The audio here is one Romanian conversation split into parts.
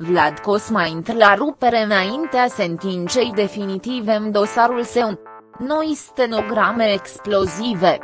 Vlad Cosma intră la rupere înaintea sentinței definitive în dosarul său. Noi stenograme explozive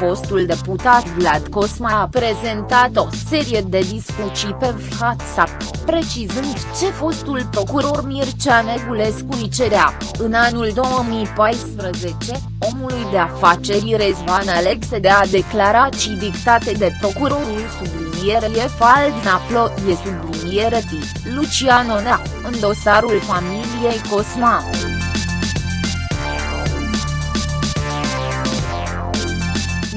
fostul deputat Vlad Cosma a prezentat o serie de discuții pe WhatsApp, precizând ce fostul procuror Mircea Negulescu îi cerea, în anul 2014, omului de afaceri Rezvan Alexe de a declarații dictate de procurorul sublinierie Faldna Ploie subliniere T, Lucian Onea, în dosarul familiei Cosma.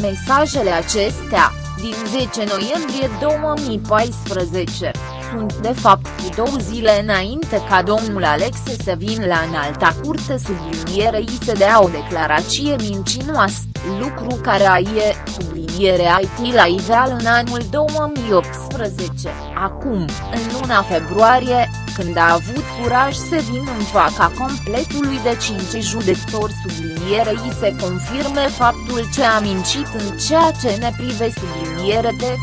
Mesajele acestea, din 10 noiembrie 2014, sunt de fapt cu două zile înainte ca domnul Alexe să vină la înalta curte sublinierei să dea o declarație mincinoasă, lucru care a ie, subliniere IT la iveal în anul 2018, acum, în luna februarie, când a avut curaj să vină în fața completului de cinci judecători sublinierei se confirme faptul ce a mincit în ceea ce ne prive subliniere de.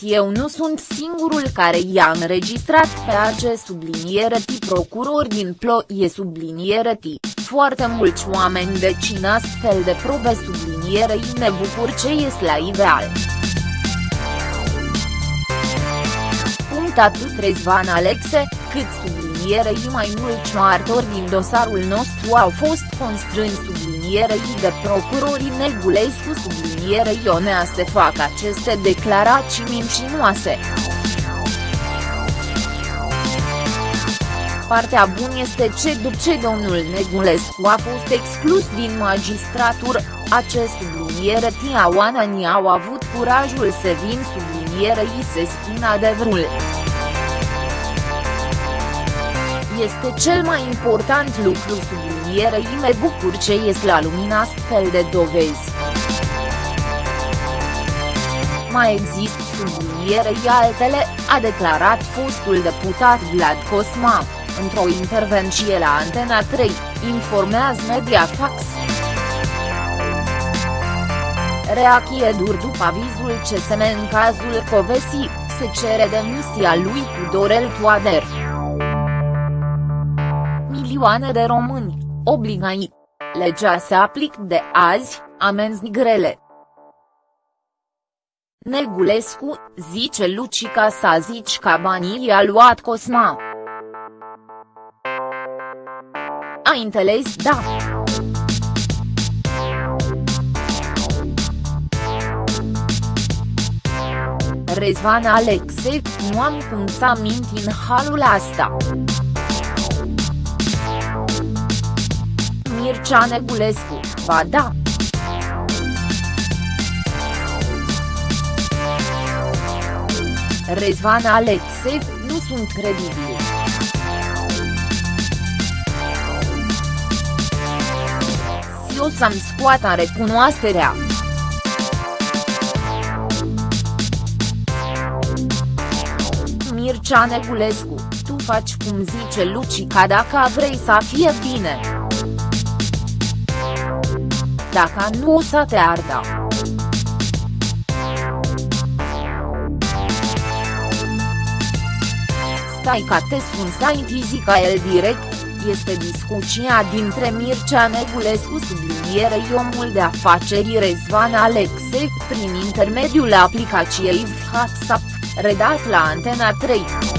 Eu nu sunt singurul care i-a înregistrat pe acest subliniere T. Procuror din ploie subliniere T, foarte mulți oameni decin astfel de probe sublinierei ne bucur ce ies la ideal. Punct atât Rezvan Alexe, cât sublinierei mai mulți martori din dosarul nostru au fost constrâns sublinierei de procurorii Negulescu sublinierei Ionea să facă aceste declarații mincinoase. Partea bună este ce după ce domnul Negulescu a fost exclus din magistratură, acest subliniere Tia Oanani au avut curajul să vin sublinierei să spun adevărul. Este cel mai important lucru sublinierei me bucur ce ies la lumina astfel de dovezi. Mai există sublinierei altele, a declarat fostul deputat Vlad Cosma într-o intervenție la Antena 3, informează Mediafax. Reacție dur după avizul CSM în cazul Covesi, se cere demisia lui Tudorel Toader. Milioane de români, obligați. Legea se aplică de azi, amenzi grele. Negulescu, zice Lucica să zici că banii i-a luat Cosma. Ai înțeles da. Rezvan Alexe, nu am cum să minti în halul asta. Mircea Negulescu, ba da. Rezvan Alexe, nu sunt credibili. eu să-mi scoată recunoașterea. Mircea Negulescu, tu faci cum zice Lucica dacă vrei să fie bine. Dacă nu o să te arda. Stai ca te sun să zica el direct este discuția dintre Mircea Negulescu sublinierei omul de afaceri Rezvan Alexe, prin intermediul aplicației WhatsApp, redat la Antena 3.